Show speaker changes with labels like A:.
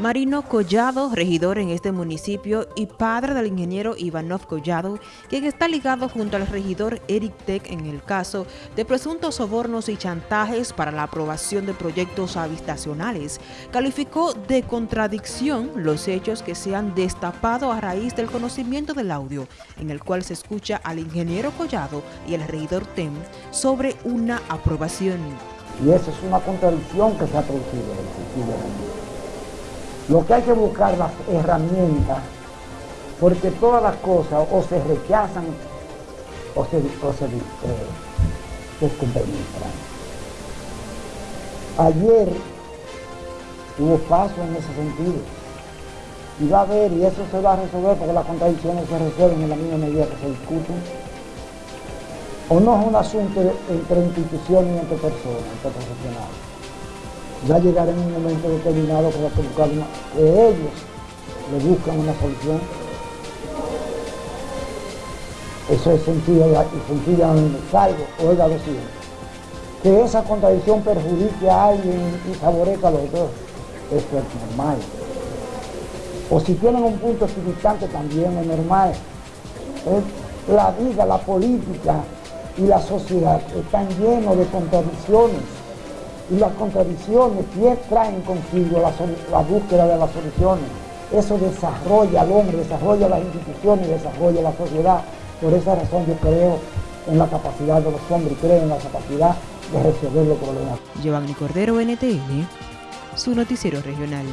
A: Marino Collado, regidor en este municipio y padre del ingeniero Ivanov Collado, quien está ligado junto al regidor Eric Tech en el caso de presuntos sobornos y chantajes para la aprobación de proyectos habitacionales, calificó de contradicción los hechos que se han destapado a raíz del conocimiento del audio, en el cual se escucha al ingeniero Collado y al regidor TEM sobre una aprobación.
B: Y eso es una contradicción que se ha producido lo que hay que buscar las herramientas, porque todas las cosas o se rechazan o se, o se eh, Ayer hubo paso en ese sentido. Y va a haber, y eso se va a resolver porque las contradicciones se resuelven en la misma medida que se discuten. O no es un asunto entre instituciones y entre personas, entre profesionales ya llegará en un momento determinado para que, buscar una, que ellos le buscan una solución. Eso es sencillo y sencillamente salvo, oiga siguiente, que esa contradicción perjudique a alguien y favorezca a los dos, eso es normal. O si tienen un punto equidistante también es normal. La vida, la política y la sociedad están llenos de contradicciones y las contradicciones que traen consigo la, búsqueda de las soluciones. Eso desarrolla al hombre, desarrolla las instituciones, desarrolla la sociedad. Por esa razón yo creo en la capacidad de los hombres creo en la capacidad de resolver los problemas.
A: Giovanni Cordero, NTN, su noticiero regional.